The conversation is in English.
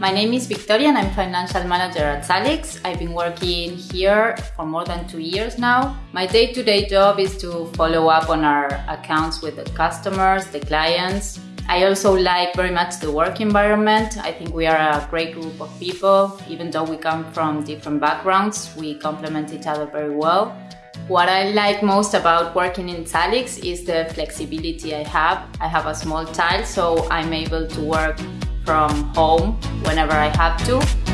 My name is Victoria and I'm financial manager at Salix. I've been working here for more than two years now. My day-to-day -day job is to follow up on our accounts with the customers, the clients. I also like very much the work environment. I think we are a great group of people. Even though we come from different backgrounds, we complement each other very well. What I like most about working in Salix is the flexibility I have. I have a small child, so I'm able to work from home whenever I have to.